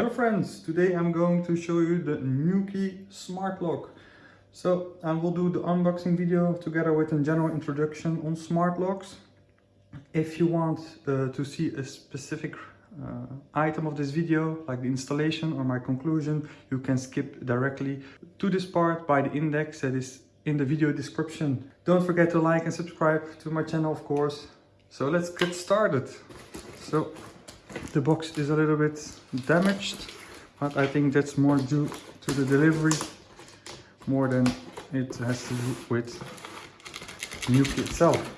Hello friends, today I'm going to show you the Nuki Smart Lock. So I will do the unboxing video together with a general introduction on smart locks. If you want uh, to see a specific uh, item of this video, like the installation or my conclusion, you can skip directly to this part by the index that is in the video description. Don't forget to like and subscribe to my channel of course. So let's get started. So the box is a little bit damaged, but I think that's more due to the delivery more than it has to do with Nuki itself.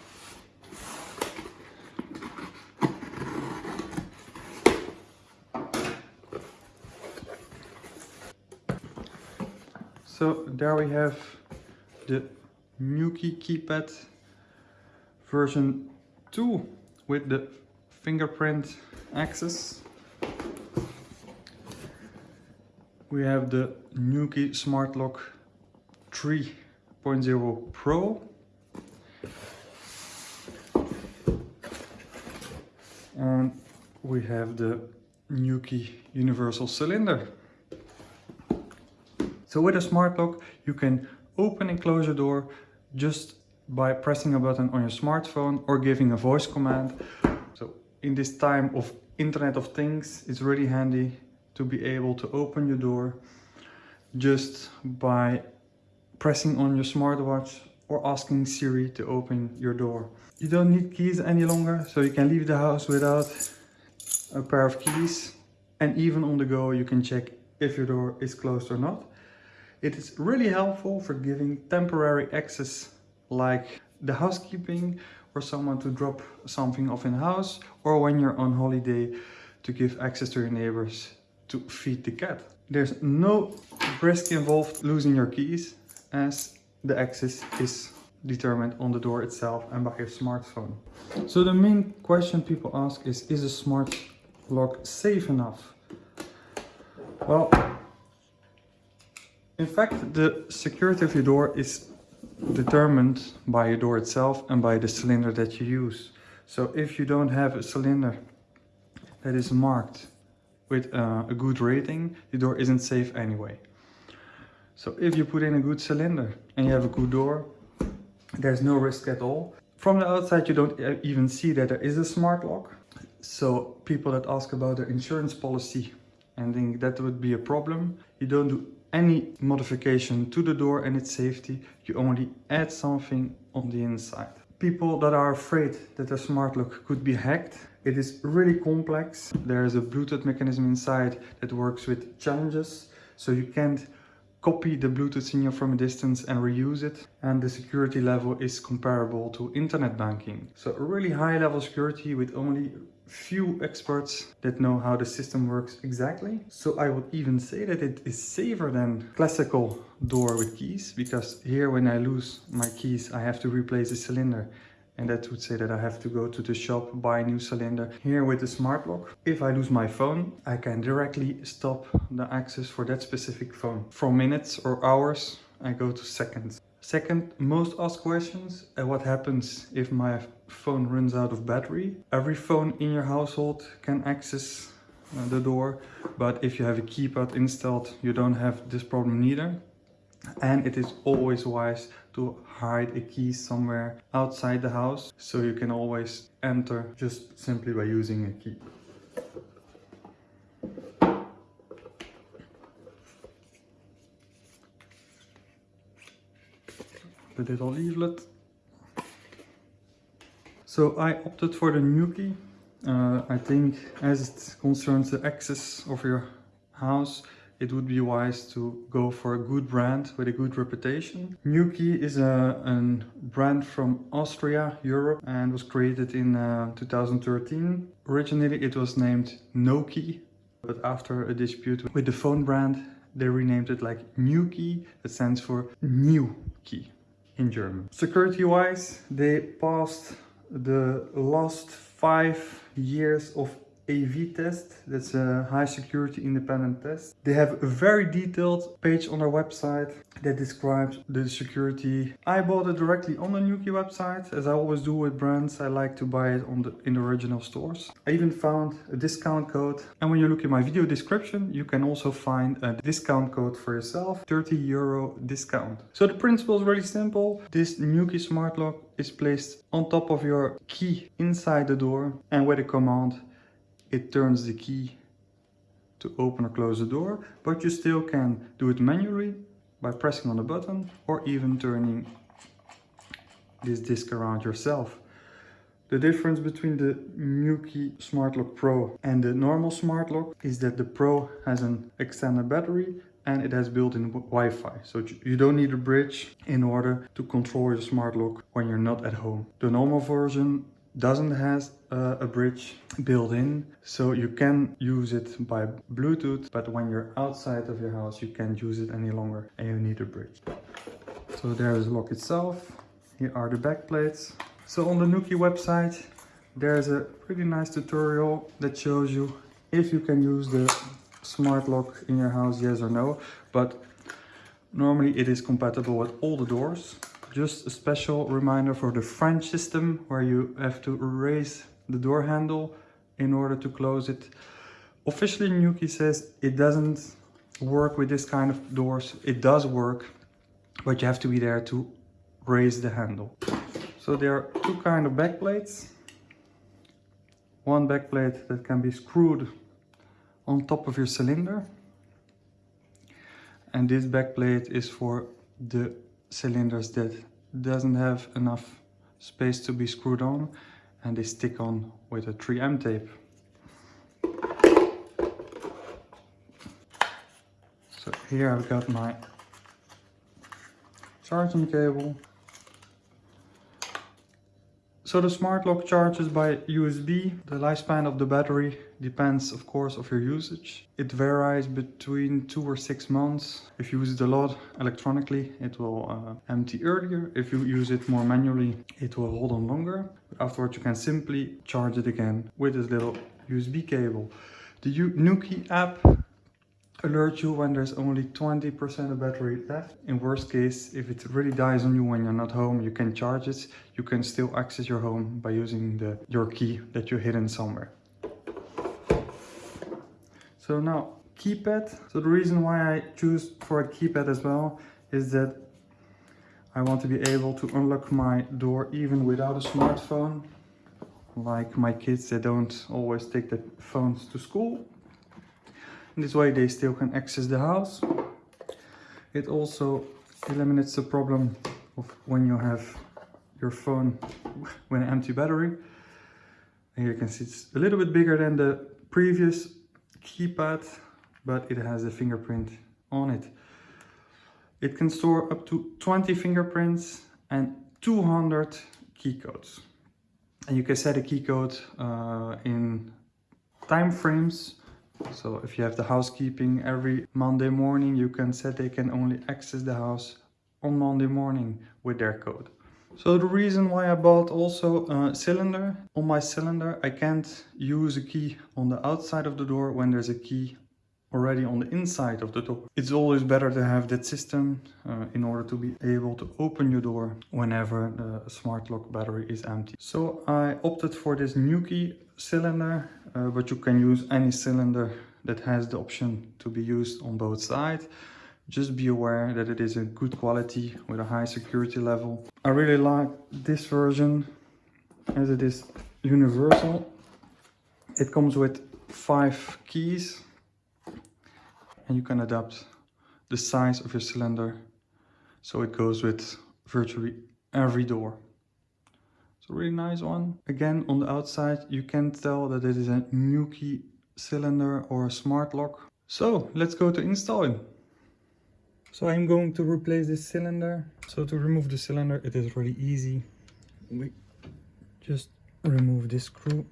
So there we have the Nuki keypad version 2 with the fingerprint access. We have the Nuki Smart Lock 3.0 Pro. And we have the Nuki Universal Cylinder. So with a smart lock, you can open and close your door just by pressing a button on your smartphone or giving a voice command. So in this time of Internet of Things, is really handy to be able to open your door just by pressing on your smartwatch or asking Siri to open your door. You don't need keys any longer, so you can leave the house without a pair of keys. And even on the go, you can check if your door is closed or not. It is really helpful for giving temporary access like the housekeeping or someone to drop something off in house or when you're on holiday to give access to your neighbors to feed the cat. There's no risk involved losing your keys as the access is determined on the door itself and by your smartphone. So the main question people ask is, is a smart lock safe enough? Well, in fact, the security of your door is determined by your door itself and by the cylinder that you use. So if you don't have a cylinder that is marked with uh, a good rating, the door isn't safe anyway. So if you put in a good cylinder and you have a good door, there's no risk at all. From the outside, you don't even see that there is a smart lock. So people that ask about their insurance policy and think that would be a problem, you don't do any modification to the door and its safety, you only add something on the inside. People that are afraid that their smart lock could be hacked, it is really complex. There is a Bluetooth mechanism inside that works with challenges, so you can't copy the Bluetooth signal from a distance and reuse it. And the security level is comparable to internet banking. So really high level security with only few experts that know how the system works exactly. So I would even say that it is safer than classical door with keys because here when I lose my keys I have to replace the cylinder and that would say that I have to go to the shop, buy a new cylinder. Here with the smart lock, if I lose my phone, I can directly stop the access for that specific phone. From minutes or hours, I go to seconds. Second, most asked questions, uh, what happens if my phone runs out of battery? Every phone in your household can access uh, the door, but if you have a keypad installed, you don't have this problem neither. And it is always wise to hide a key somewhere outside the house, so you can always enter just simply by using a key. the little leaflet. So I opted for the Nuki. Uh, I think as it concerns the access of your house, it would be wise to go for a good brand with a good reputation. Nuki is a, a brand from Austria, Europe, and was created in uh, 2013. Originally it was named Noki, but after a dispute with the phone brand, they renamed it like Nuki. It stands for New Key in German. Security-wise, they passed the last five years of AV test. That's a high security independent test. They have a very detailed page on their website that describes the security. I bought it directly on the Nuki website. As I always do with brands, I like to buy it on the in the original stores. I even found a discount code. And when you look in my video description, you can also find a discount code for yourself, 30 euro discount. So the principle is really simple. This Nuki smart lock is placed on top of your key inside the door and with a command it turns the key to open or close the door but you still can do it manually by pressing on the button or even turning this disc around yourself. The difference between the Nuki Smart Lock Pro and the normal Smart Lock is that the Pro has an extended battery and it has built-in Wi-Fi. So you don't need a bridge in order to control your smart lock when you're not at home. The normal version doesn't has a bridge built in so you can use it by bluetooth but when you're outside of your house you can't use it any longer and you need a bridge. So there is the lock itself. Here are the back plates so on the nuki website there's a pretty nice tutorial that shows you if you can use the smart lock in your house yes or no but normally it is compatible with all the doors just a special reminder for the French system where you have to raise the door handle in order to close it. Officially Nuki says it doesn't work with this kind of doors. It does work, but you have to be there to raise the handle. So there are two kind of back plates. One back plate that can be screwed on top of your cylinder. And this back plate is for the cylinders that doesn't have enough space to be screwed on and they stick on with a 3M tape. So here I've got my charging cable so the smart lock charges by USB. The lifespan of the battery depends of course of your usage. It varies between two or six months. If you use it a lot electronically, it will uh, empty earlier. If you use it more manually, it will hold on longer. Afterwards you can simply charge it again with this little USB cable. The Nuki app alert you when there's only 20% of battery left. In worst case, if it really dies on you when you're not home, you can charge it. You can still access your home by using the your key that you hidden somewhere. So now, keypad. So the reason why I choose for a keypad as well is that I want to be able to unlock my door even without a smartphone. Like my kids, they don't always take their phones to school this way they still can access the house. It also eliminates the problem of when you have your phone with an empty battery. And you can see it's a little bit bigger than the previous keypad, but it has a fingerprint on it. It can store up to 20 fingerprints and 200 key codes. And you can set a key code uh, in time frames so if you have the housekeeping every Monday morning, you can set they can only access the house on Monday morning with their code. So the reason why I bought also a cylinder, on my cylinder I can't use a key on the outside of the door when there's a key already on the inside of the door. It's always better to have that system uh, in order to be able to open your door whenever the smart lock battery is empty. So I opted for this Nuki cylinder, uh, but you can use any cylinder that has the option to be used on both sides. Just be aware that it is a good quality with a high security level. I really like this version as it is universal. It comes with five keys and you can adapt the size of your cylinder so it goes with virtually every door. It's a really nice one. Again, on the outside, you can tell that it is a Nuki cylinder or a smart lock. So let's go to installing. So I'm going to replace this cylinder. So to remove the cylinder, it is really easy. We just remove this screw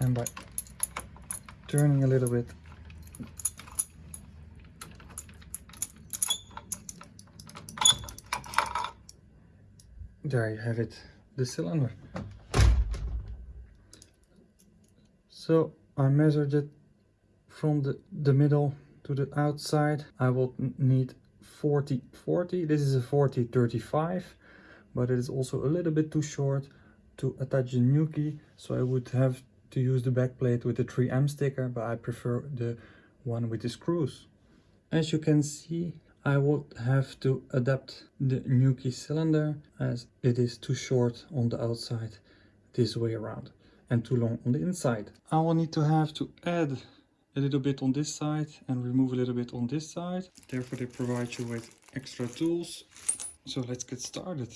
and by turning a little bit there you have it, the cylinder. So I measured it from the, the middle to the outside. I will need 40 40. This is a 40 35, but it is also a little bit too short to attach the Nuki So I would have to use the back plate with the 3M sticker, but I prefer the one with the screws. As you can see, I would have to adapt the Nuki cylinder as it is too short on the outside this way around and too long on the inside. I will need to have to add a little bit on this side and remove a little bit on this side. Therefore they provide you with extra tools. So let's get started.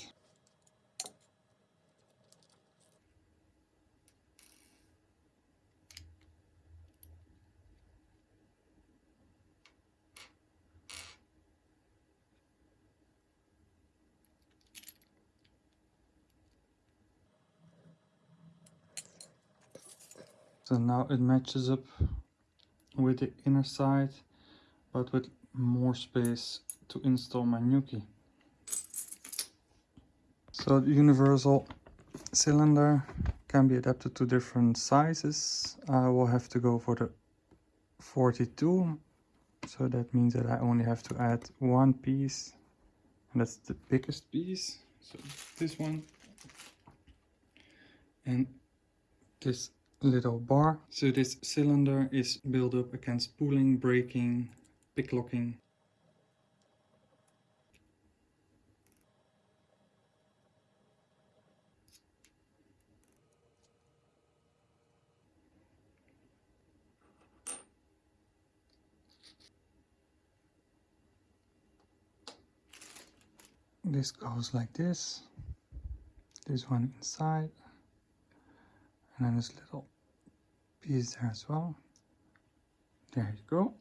So now it matches up with the inner side, but with more space to install my Nuki. So the universal cylinder can be adapted to different sizes. I will have to go for the 42. So that means that I only have to add one piece and that's the biggest piece. So this one and this little bar. So this cylinder is built up against pulling, braking, picklocking. This goes like this, this one inside, and then this little piece as well. There you go.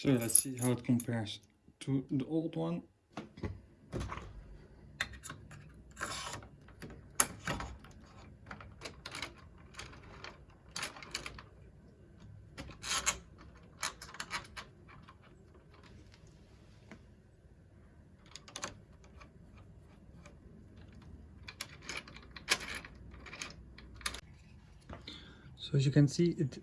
So let's see how it compares to the old one. So as you can see, it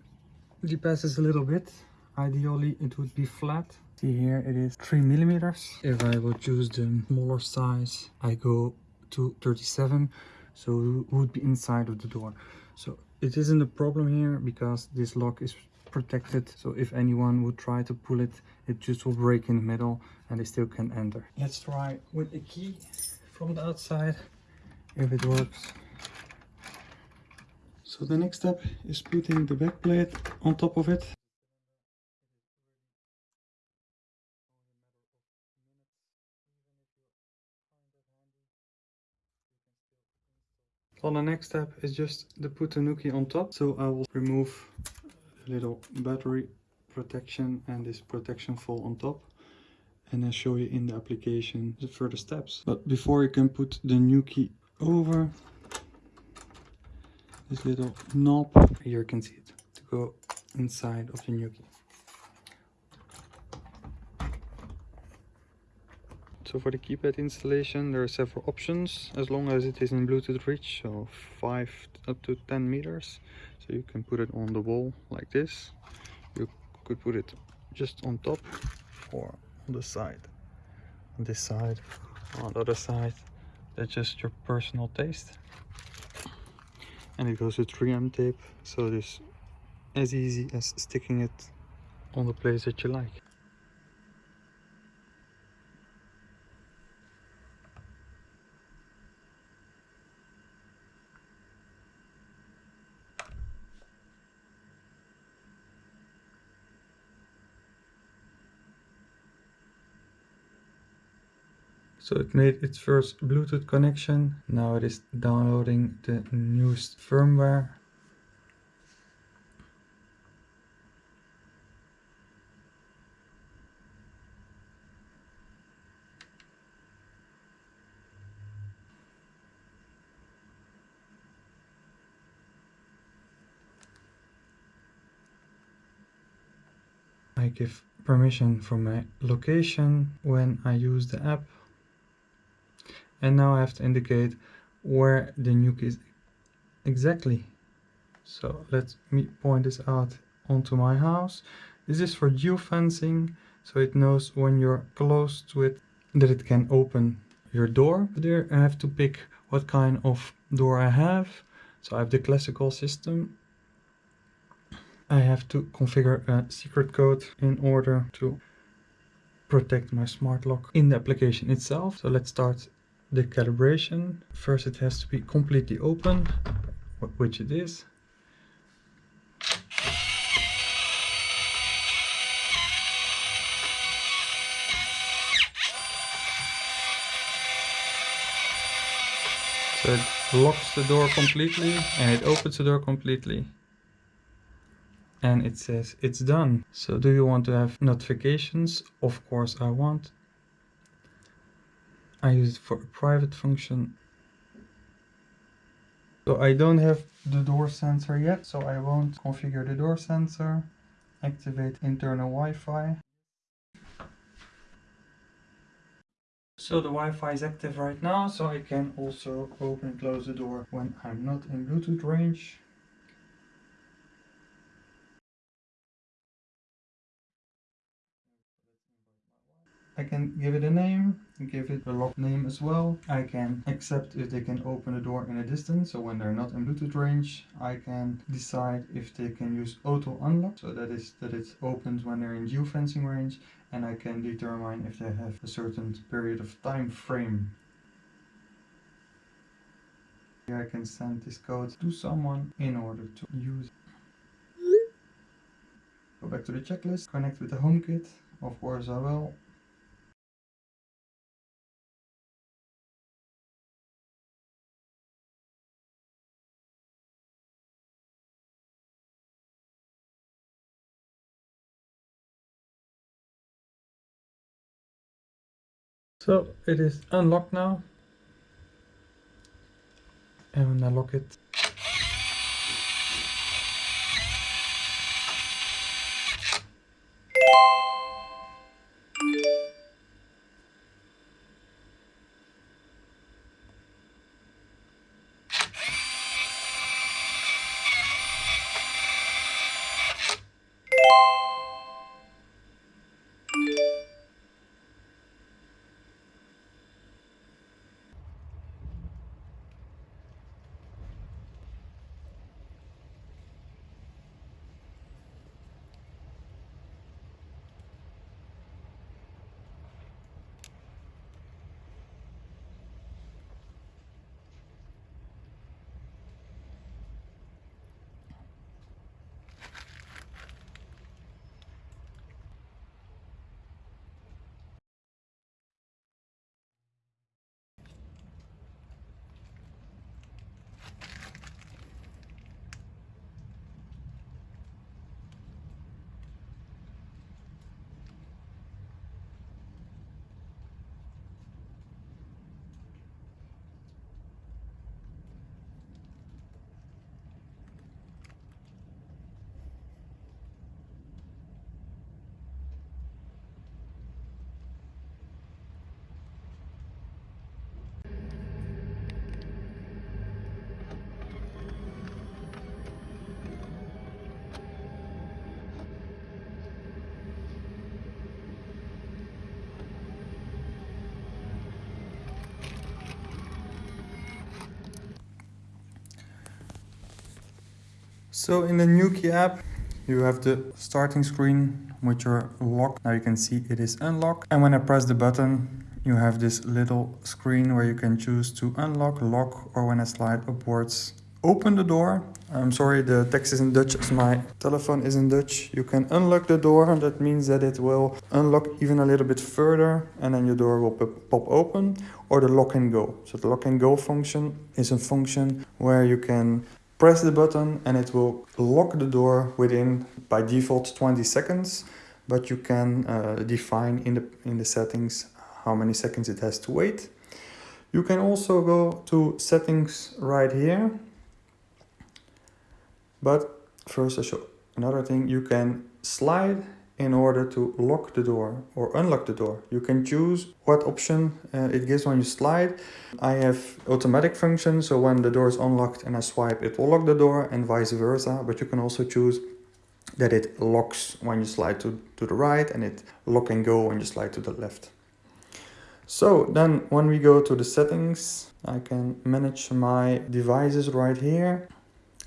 depasses a little bit ideally it would be flat. See here it is three millimeters. If i would choose the smaller size i go to 37 so it would be inside of the door. So it isn't a problem here because this lock is protected so if anyone would try to pull it it just will break in the middle and they still can enter. Let's try with a key from the outside if it works. So the next step is putting the back plate on top of it So the next step is just to put the Nuki on top. So I will remove a little battery protection and this protection fall on top and then show you in the application the further steps. But before you can put the Nuki over this little knob, here you can see it, to go inside of the Nuki. For the keypad installation there are several options as long as it is in Bluetooth reach, so 5 up to 10 meters. So you can put it on the wall like this. You could put it just on top or on the side. On this side, on the other side. That's just your personal taste. And it goes with 3M tape, so it is as easy as sticking it on the place that you like. So it made its first Bluetooth connection. Now it is downloading the newest firmware. I give permission for my location when I use the app. And now I have to indicate where the Nuki is exactly. So let me point this out onto my house. This is for geofencing, so it knows when you're close to it that it can open your door. There I have to pick what kind of door I have. So I have the classical system I have to configure a secret code in order to protect my smart lock in the application itself. So let's start the calibration. First it has to be completely open, which it is. So it locks the door completely and it opens the door completely and it says it's done. So do you want to have notifications? Of course I want. I use it for a private function. So I don't have the door sensor yet, so I won't configure the door sensor. Activate internal Wi-Fi. So the Wi-Fi is active right now, so I can also open and close the door when I'm not in Bluetooth range. I can give it a name, give it a lock name as well. I can accept if they can open the door in a distance, so when they're not in Bluetooth range, I can decide if they can use auto unlock, so that is that it opens when they're in geofencing range, and I can determine if they have a certain period of time frame. Here I can send this code to someone in order to use. Go back to the checklist, connect with the HomeKit, of course I will. So it is unlocked now. And when I lock it, So in the Nuki app, you have the starting screen with your lock. Now you can see it is unlocked. And when I press the button, you have this little screen where you can choose to unlock, lock, or when I slide upwards, open the door. I'm sorry, the text is in Dutch as my telephone is in Dutch. You can unlock the door and that means that it will unlock even a little bit further and then your door will pop open or the lock and go. So the lock and go function is a function where you can press the button and it will lock the door within by default 20 seconds but you can uh, define in the in the settings how many seconds it has to wait. You can also go to settings right here. But first I show another thing. You can slide in order to lock the door or unlock the door. You can choose what option uh, it gives when you slide. I have automatic function, so when the door is unlocked and I swipe, it will lock the door and vice versa. But you can also choose that it locks when you slide to, to the right and it lock and go when you slide to the left. So then when we go to the settings, I can manage my devices right here.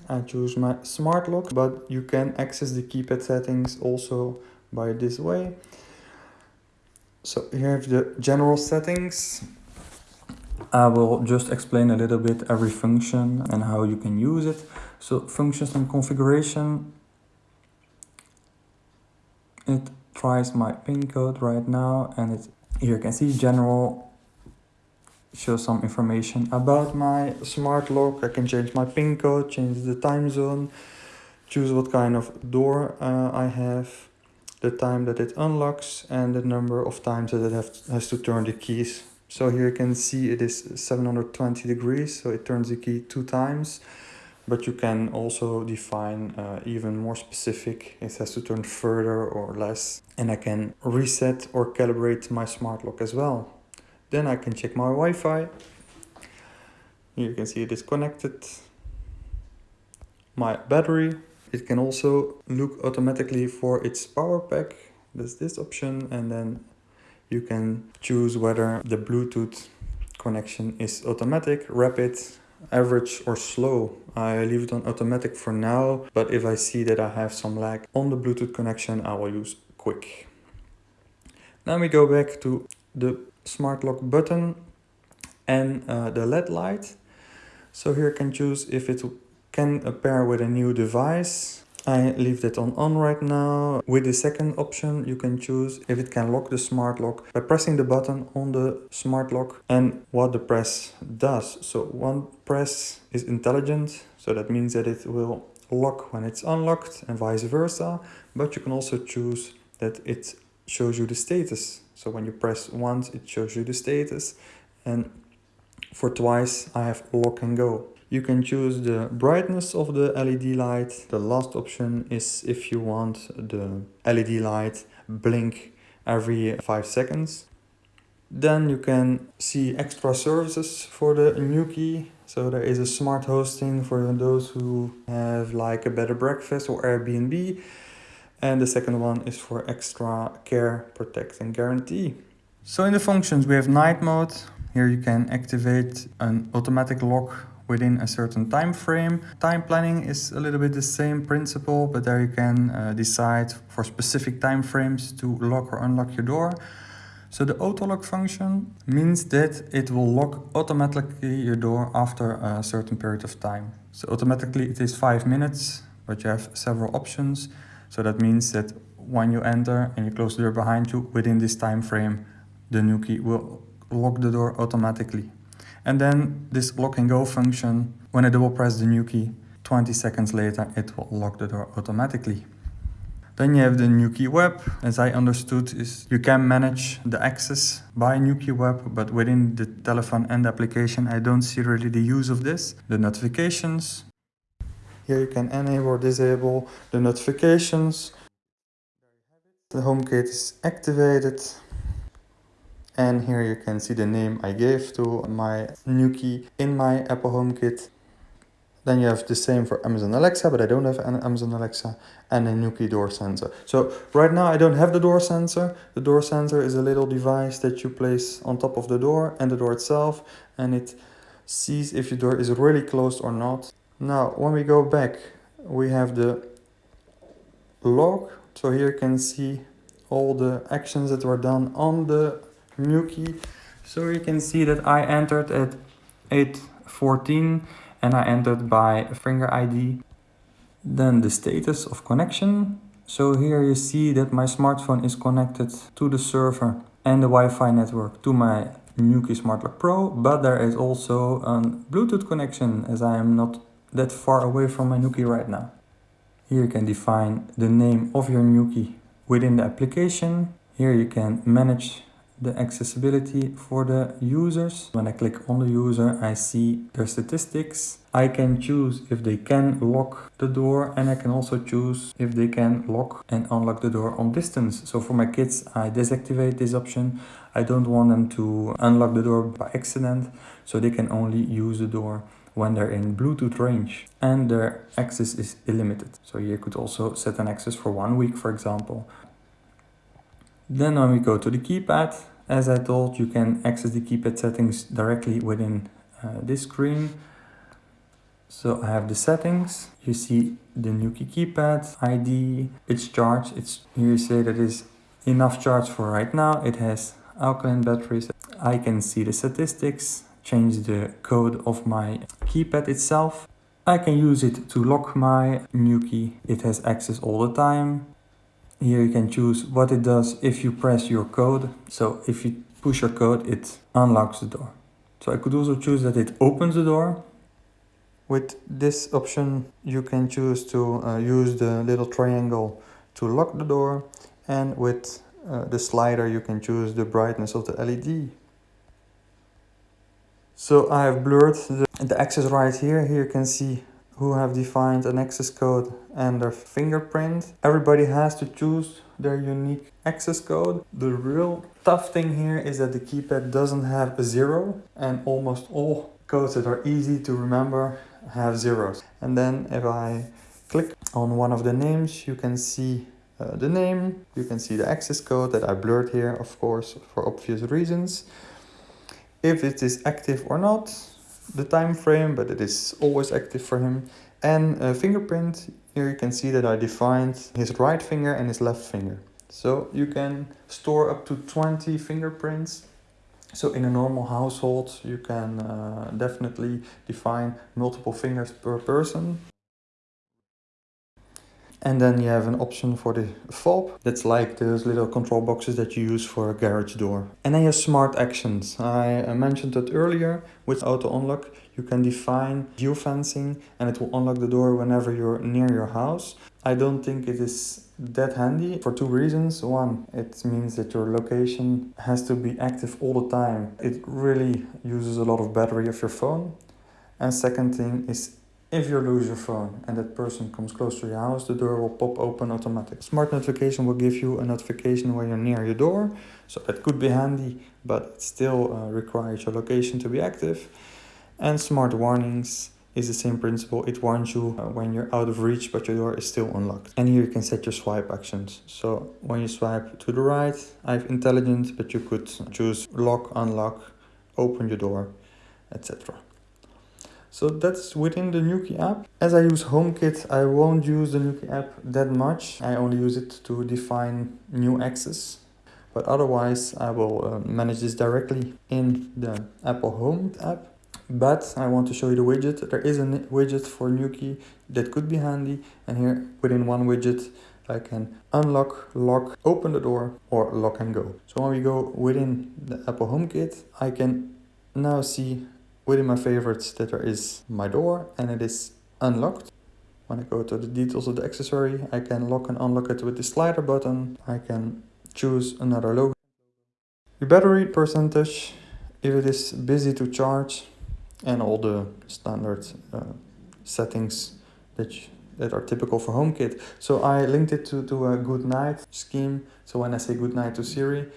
I choose my smart lock, but you can access the keypad settings also by this way. So here have the general settings. I will just explain a little bit every function and how you can use it. So functions and configuration. It tries my pin code right now and it here you can see general shows some information about my smart lock. I can change my pin code, change the time zone, choose what kind of door uh, I have the time that it unlocks and the number of times that it have, has to turn the keys. So here you can see it is 720 degrees, so it turns the key two times. But you can also define uh, even more specific, it has to turn further or less. And I can reset or calibrate my smart lock as well. Then I can check my Wi-Fi. Here you can see it is connected. My battery, it can also look automatically for its power pack. There's this option and then you can choose whether the Bluetooth connection is automatic, rapid, average or slow. I leave it on automatic for now, but if I see that I have some lag on the Bluetooth connection, I will use quick. Now we go back to the smart lock button and uh, the LED light. So here I can choose if it can pair with a new device. I leave that on on right now. With the second option, you can choose if it can lock the smart lock by pressing the button on the smart lock and what the press does. So one press is intelligent, so that means that it will lock when it's unlocked and vice versa. But you can also choose that it shows you the status. So when you press once, it shows you the status. And for twice, I have lock and go. You can choose the brightness of the LED light. The last option is if you want the LED light blink every 5 seconds. Then you can see extra services for the Nuki. So there is a smart hosting for those who have like a better breakfast or Airbnb. And the second one is for extra care, protect and guarantee. So in the functions we have night mode. Here you can activate an automatic lock within a certain time frame. Time planning is a little bit the same principle, but there you can uh, decide for specific time frames to lock or unlock your door. So the auto lock function means that it will lock automatically your door after a certain period of time. So automatically it is five minutes, but you have several options. So that means that when you enter and you close the door behind you, within this time frame, the Nuki will lock the door automatically. And then this lock and go function, when I double press the Nuki, 20 seconds later it will lock the door automatically. Then you have the Nuki Web. As I understood, is you can manage the access by Nuki Web, but within the telephone and application, I don't see really the use of this. The notifications. Here you can enable or disable the notifications. The home HomeKit is activated. And here you can see the name I gave to my Nuki in my Apple HomeKit. Then you have the same for Amazon Alexa, but I don't have an Amazon Alexa and a Nuki door sensor. So right now I don't have the door sensor. The door sensor is a little device that you place on top of the door and the door itself and it sees if your door is really closed or not. Now when we go back we have the log. So here you can see all the actions that were done on the Nuki. So you can see that I entered at 8.14 and I entered by finger ID. Then the status of connection. So here you see that my smartphone is connected to the server and the Wi-Fi network to my Nuki Smart Lock Pro, but there is also a Bluetooth connection as I am not that far away from my Nuki right now. Here you can define the name of your Nuki within the application. Here you can manage the accessibility for the users. When I click on the user, I see their statistics. I can choose if they can lock the door and I can also choose if they can lock and unlock the door on distance. So for my kids, I deactivate this option. I don't want them to unlock the door by accident, so they can only use the door when they're in Bluetooth range and their access is illimited. So you could also set an access for one week, for example. Then when we go to the keypad, as I told, you can access the keypad settings directly within uh, this screen. So I have the settings, you see the Nuki keypad, ID, its charge, it's here you say that is enough charge for right now. It has alkaline batteries. I can see the statistics, change the code of my keypad itself. I can use it to lock my Nuki. It has access all the time. Here you can choose what it does if you press your code. So if you push your code, it unlocks the door. So I could also choose that it opens the door. With this option, you can choose to uh, use the little triangle to lock the door. And with uh, the slider, you can choose the brightness of the LED. So I have blurred the, the access right here. Here you can see who have defined an access code and their fingerprint. Everybody has to choose their unique access code. The real tough thing here is that the keypad doesn't have a zero and almost all codes that are easy to remember have zeros. And then if I click on one of the names, you can see uh, the name, you can see the access code that I blurred here, of course, for obvious reasons. If it is active or not, the time frame, but it is always active for him. And a fingerprint, here you can see that I defined his right finger and his left finger. So you can store up to 20 fingerprints. So in a normal household, you can uh, definitely define multiple fingers per person. And then you have an option for the fob. That's like those little control boxes that you use for a garage door. And then you have smart actions. I mentioned that earlier with auto unlock. You can define geofencing and it will unlock the door whenever you're near your house. I don't think it is that handy for two reasons. One, it means that your location has to be active all the time. It really uses a lot of battery of your phone. And second thing is if you lose your phone and that person comes close to your house, the door will pop open automatically. Smart notification will give you a notification when you're near your door. So that could be handy, but it still uh, requires your location to be active. And smart warnings is the same principle. It warns you uh, when you're out of reach, but your door is still unlocked. And here you can set your swipe actions. So when you swipe to the right, I have intelligent, but you could choose lock, unlock, open your door, etc. So that's within the Nuki app. As I use HomeKit, I won't use the Nuki app that much. I only use it to define new access. But otherwise, I will uh, manage this directly in the Apple Home app. But I want to show you the widget. There is a widget for Nuki that could be handy. And here within one widget, I can unlock, lock, open the door or lock and go. So when we go within the Apple HomeKit, I can now see within my favorites that there is my door and it is unlocked. When I go to the details of the accessory, I can lock and unlock it with the slider button. I can choose another logo. The battery percentage, if it is busy to charge, and all the standard uh, settings that, you, that are typical for HomeKit. So I linked it to, to a good night scheme. So when I say good night to Siri,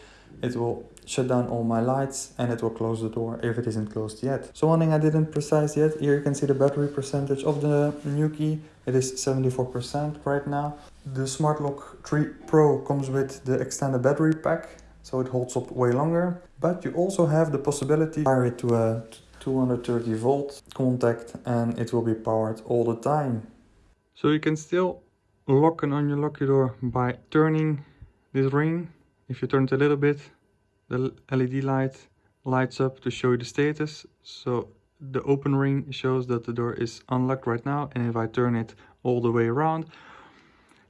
it will shut down all my lights and it will close the door if it isn't closed yet. So one thing I didn't precise yet, here you can see the battery percentage of the Nuki. It is 74% right now. The Smart Lock 3 Pro comes with the extended battery pack, so it holds up way longer. But you also have the possibility to wire it to a 230 volt contact and it will be powered all the time. So you can still lock and unlock your door by turning this ring. If you turn it a little bit, the LED light lights up to show you the status. So the open ring shows that the door is unlocked right now and if I turn it all the way around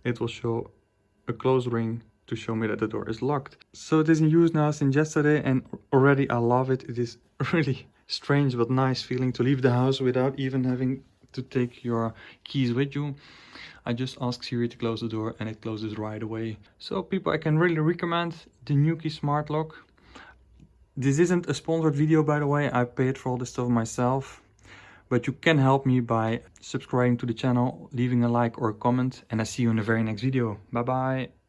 it will show a closed ring to show me that the door is locked. So it is in use now since yesterday and already I love it. It is really strange but nice feeling to leave the house without even having to take your keys with you. I just ask Siri to close the door and it closes right away. So people, I can really recommend the Nuki Smart Lock. This isn't a sponsored video by the way, I paid for all this stuff myself. But you can help me by subscribing to the channel, leaving a like or a comment and I see you in the very next video. Bye bye!